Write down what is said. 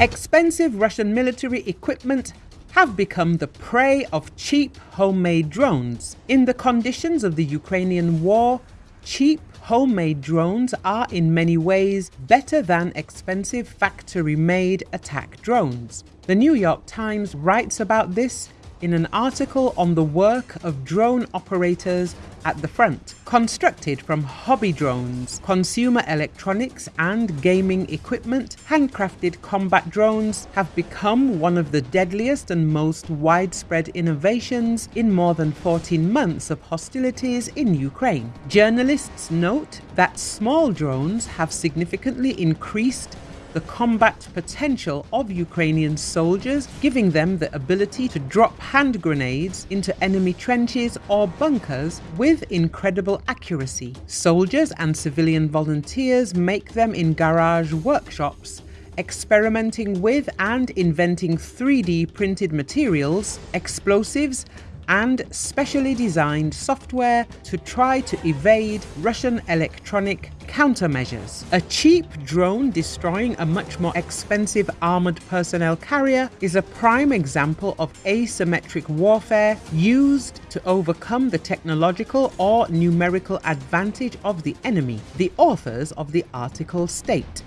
Expensive Russian military equipment have become the prey of cheap homemade drones. In the conditions of the Ukrainian war, cheap homemade drones are in many ways better than expensive factory made attack drones. The New York Times writes about this in an article on the work of drone operators at the front. Constructed from hobby drones, consumer electronics, and gaming equipment, handcrafted combat drones have become one of the deadliest and most widespread innovations in more than 14 months of hostilities in Ukraine. Journalists note that small drones have significantly increased the combat potential of Ukrainian soldiers, giving them the ability to drop hand grenades into enemy trenches or bunkers with incredible accuracy. Soldiers and civilian volunteers make them in garage workshops experimenting with and inventing 3D printed materials, explosives, and specially designed software to try to evade Russian electronic countermeasures. A cheap drone destroying a much more expensive armoured personnel carrier is a prime example of asymmetric warfare used to overcome the technological or numerical advantage of the enemy, the authors of the article state.